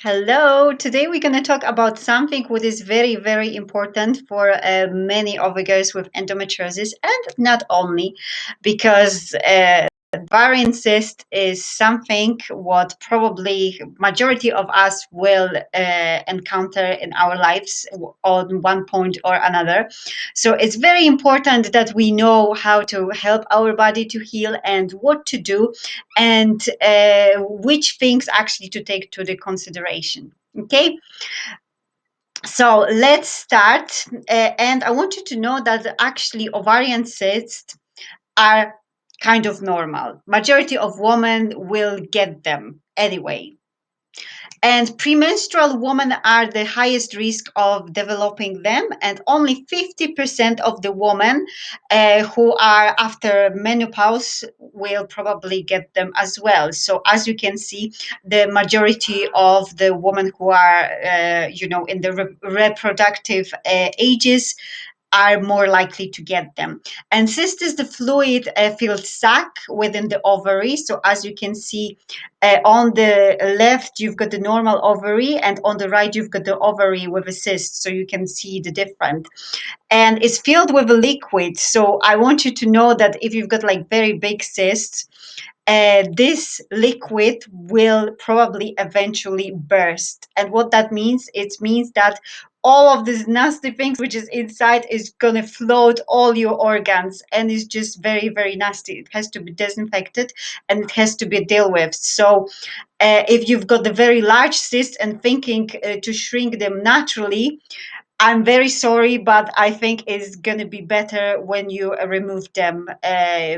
Hello. Today we're going to talk about something which is very, very important for uh, many of the girls with endometriosis, and not only because uh, ovarian cyst is something what probably majority of us will uh, encounter in our lives on one point or another. So it's very important that we know how to help our body to heal and what to do and uh, which things actually to take to the consideration. Okay. So let's start. Uh, and I want you to know that actually ovarian cysts are kind of normal. Majority of women will get them anyway. And premenstrual women are the highest risk of developing them, and only 50% of the women uh, who are after menopause will probably get them as well. So, as you can see, the majority of the women who are, uh, you know, in the re reproductive uh, ages are more likely to get them. And cyst is the fluid uh, filled sac within the ovary. So as you can see uh, on the left, you've got the normal ovary and on the right, you've got the ovary with a cyst. So you can see the difference. And it's filled with a liquid. So I want you to know that if you've got like very big cysts, uh, this liquid will probably eventually burst. And what that means, it means that all of these nasty things which is inside is gonna float all your organs and it's just very very nasty it has to be disinfected and it has to be dealt with so uh, if you've got the very large cysts and thinking uh, to shrink them naturally I'm very sorry, but I think it's going to be better when you uh, remove them uh,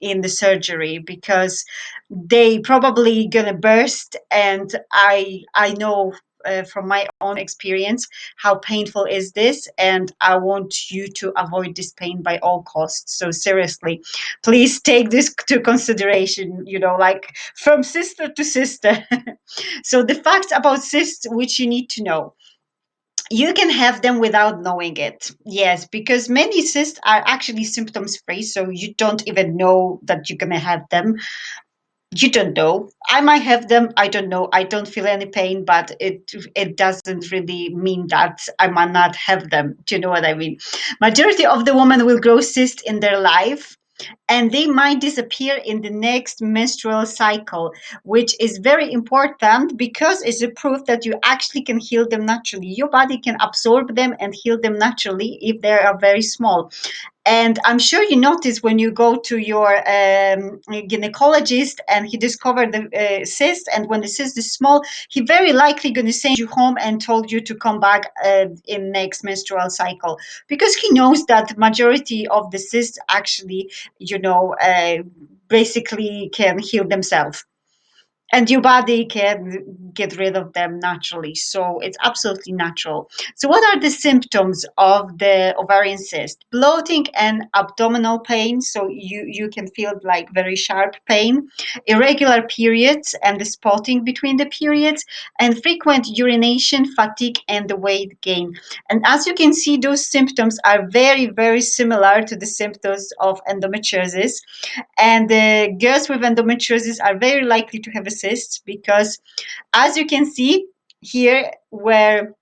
in the surgery because they probably going to burst. And I I know uh, from my own experience how painful is this? And i want you to avoid this pain by all costs. So seriously please take this to consideration you know like from sister to sister. So the facts about cysts which you need to know. You can have them without knowing it yes because many cysts are actually symptoms free so you don't even know that you're gonna have them you don't know. I might have them i don't know. I don't feel any pain but it it doesn't really mean that i might not have them. Do you know what i mean? Majority of the women will grow cysts in their life and they might disappear in the next menstrual cycle which is very important because it's a proof that you actually can heal them naturally. Your body can absorb them and heal them naturally if they are very small and I'm sure you notice when you go to your um, gynecologist and he discovered the uh, cyst, and when the cyst is small, he very likely going to send you home and told you to come back uh, in next menstrual cycle. Because he knows that majority of the cysts actually, you know, uh, basically can heal themselves. And your body can get rid of them naturally. So it's absolutely natural. So what are the symptoms of the ovarian cyst? Bloating and abdominal pain. So you, you can feel like very sharp pain, irregular periods and the spotting between the periods, and frequent urination, fatigue, and the weight gain. And as you can see, those symptoms are very, very similar to the symptoms of endometriosis. And the girls with endometriosis are very likely to have a cyst because as you can see here where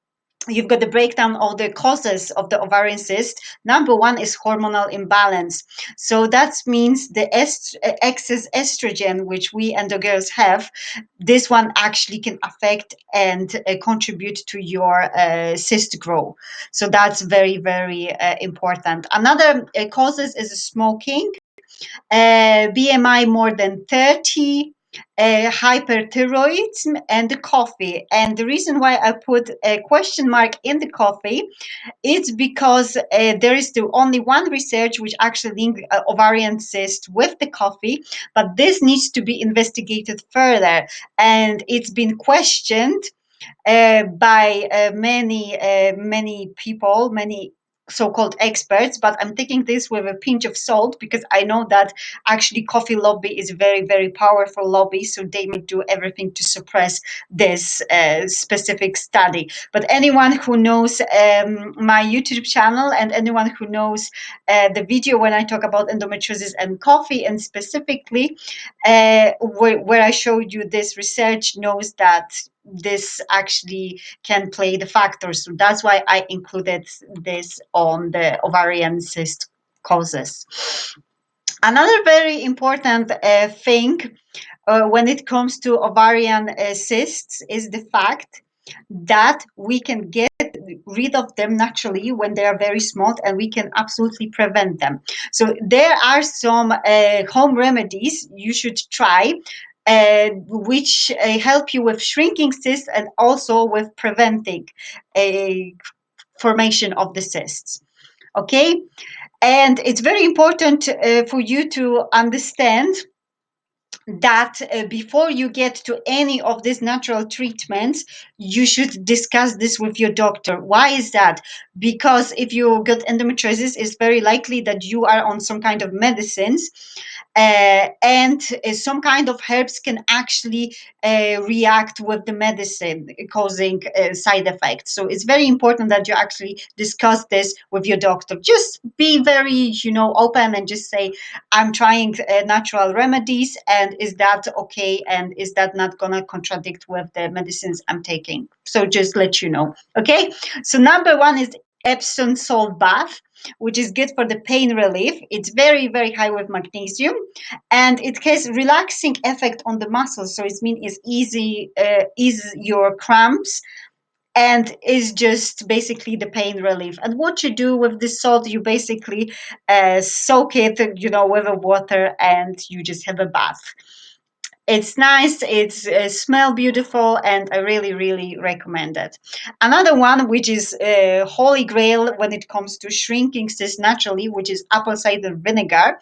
you've got the breakdown of the causes of the ovarian cyst. Number one is hormonal imbalance. So that means the est excess estrogen, which we and the girls have, this one actually can affect and uh, contribute to your uh, cyst growth. So that's very, very uh, important. Another uh, causes is smoking, uh, BMI more than 30, uh, hyperthyroidism and the coffee. And the reason why I put a question mark in the coffee is because uh, there is the only one research which actually link uh, ovarian cyst with the coffee, but this needs to be investigated further. And it's been questioned uh, by uh, many, uh, many people, many so-called experts but i'm taking this with a pinch of salt because i know that actually coffee lobby is very very powerful lobby so they may do everything to suppress this uh, specific study. But anyone who knows um, my youtube channel and anyone who knows uh, the video when i talk about endometriosis and coffee and specifically uh, where, where i showed you this research knows that this actually can play the factors. So that's why I included this on the ovarian cyst causes. Another very important uh, thing uh, when it comes to ovarian uh, cysts is the fact that we can get rid of them naturally when they are very small and we can absolutely prevent them. So there are some uh, home remedies you should try which uh, help you with shrinking cysts and also with preventing a formation of the cysts. Okay, and it's very important uh, for you to understand that uh, before you get to any of these natural treatments, you should discuss this with your doctor. Why is that? Because if you got endometriosis, it's very likely that you are on some kind of medicines uh, and uh, some kind of herbs can actually uh, react with the medicine, causing uh, side effects. So it's very important that you actually discuss this with your doctor. Just be very, you know, open and just say, "I'm trying uh, natural remedies, and is that okay? And is that not gonna contradict with the medicines I'm taking?" So just let you know. Okay. So number one is Epsom salt bath which is good for the pain relief. It's very, very high with magnesium and it has relaxing effect on the muscles. So it means it's easy, uh, ease your cramps and is just basically the pain relief. And what you do with this salt, you basically uh, soak it, you know, with the water and you just have a bath it's nice it's uh, smell beautiful and i really really recommend it. Another one which is uh, holy grail when it comes to shrinking cysts naturally which is apple cider vinegar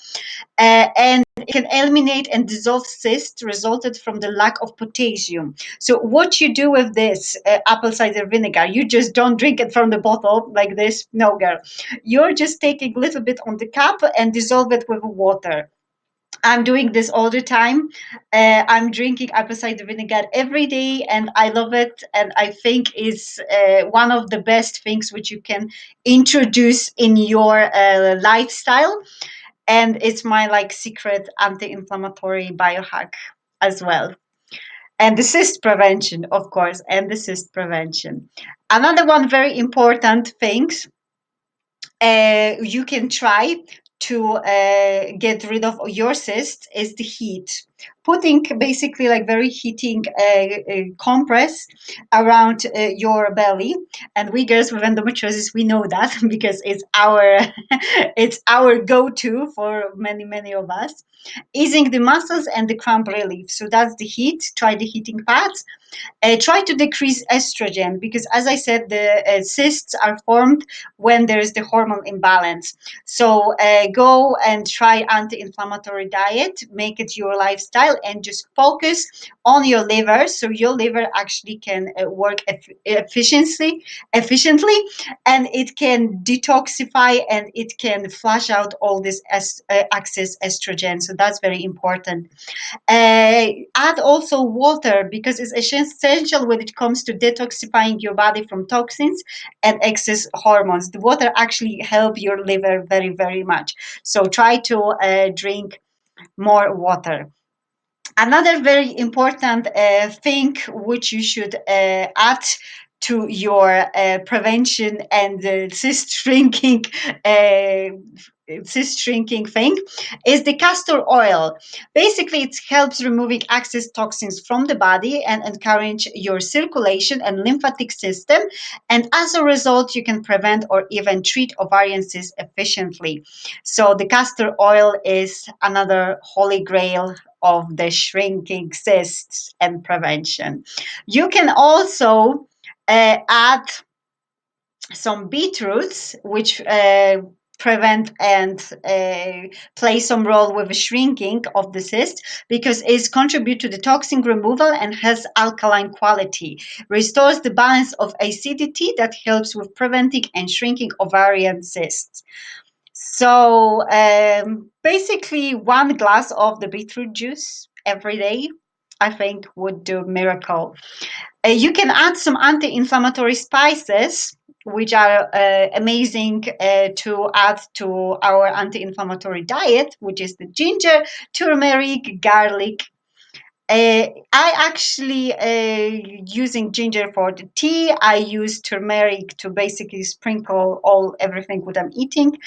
uh, and it can eliminate and dissolve cysts resulted from the lack of potassium. So what you do with this uh, apple cider vinegar you just don't drink it from the bottle like this no girl. You're just taking a little bit on the cup and dissolve it with water I'm doing this all the time. Uh, I'm drinking apple cider vinegar every day, and I love it. And I think is uh, one of the best things which you can introduce in your uh, lifestyle. And it's my like secret anti-inflammatory biohack as well. And the cyst prevention, of course, and the cyst prevention. Another one very important things uh, you can try to uh, get rid of your cyst is the heat. Putting basically like very heating uh, uh, compress around uh, your belly, and we girls with endometriosis we know that because it's our it's our go-to for many many of us. Easing the muscles and the cramp relief. So that's the heat. Try the heating pads. Uh, try to decrease estrogen because, as I said, the uh, cysts are formed when there is the hormone imbalance. So uh, go and try anti-inflammatory diet, make it your lifestyle, and just focus on your liver. So your liver actually can uh, work efficiently, efficiently, and it can detoxify and it can flush out all this uh, excess estrogen. So that's very important. Uh, add also water because it's essential essential when it comes to detoxifying your body from toxins and excess hormones. The water actually help your liver very, very much. So try to uh, drink more water. Another very important uh, thing which you should uh, add to your uh, prevention and uh, cyst shrinking uh, cyst shrinking thing is the castor oil. Basically, it helps removing excess toxins from the body and encourage your circulation and lymphatic system. And as a result, you can prevent or even treat ovarian cysts efficiently. So the castor oil is another holy grail of the shrinking cysts and prevention. You can also uh, add some beetroots, which uh, prevent and uh, play some role with the shrinking of the cyst because it contributes to the toxin removal and has alkaline quality restores the balance of acidity that helps with preventing and shrinking ovarian cysts so um, basically one glass of the beetroot juice every day i think would do miracle. Uh, you can add some anti-inflammatory spices which are uh, amazing uh, to add to our anti-inflammatory diet, which is the ginger, turmeric, garlic, I actually uh, using ginger for the tea. I use turmeric to basically sprinkle all everything what I'm eating,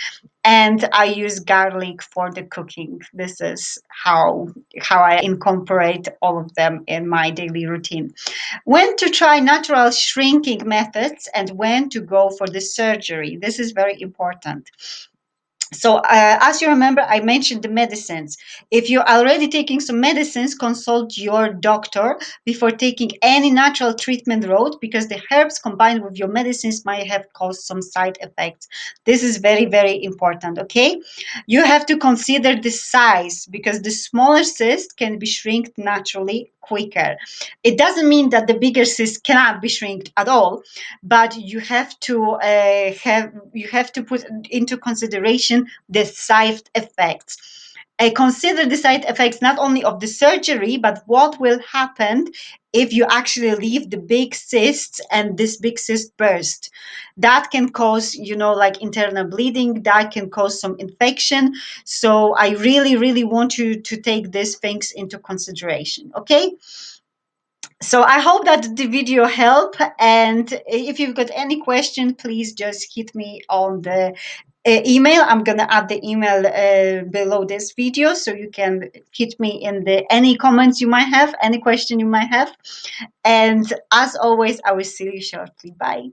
and I use garlic for the cooking. This is how how I incorporate all of them in my daily routine. When to try natural shrinking methods and when to go for the surgery. This is very important so uh, as you remember i mentioned the medicines. If you're already taking some medicines consult your doctor before taking any natural treatment road because the herbs combined with your medicines might have caused some side effects. This is very very important okay? You have to consider the size because the smaller cyst can be shrinked naturally quicker. It doesn't mean that the bigger cyst cannot be shrinked at all but you have to uh, have you have to put into consideration the side effects. I consider the side effects not only of the surgery, but what will happen if you actually leave the big cysts and this big cyst burst. That can cause, you know, like internal bleeding, that can cause some infection. So I really, really want you to take these things into consideration, okay? so i hope that the video helped and if you've got any question please just hit me on the email. I'm gonna add the email uh, below this video so you can hit me in the any comments you might have any question you might have. And as always i will see you shortly. Bye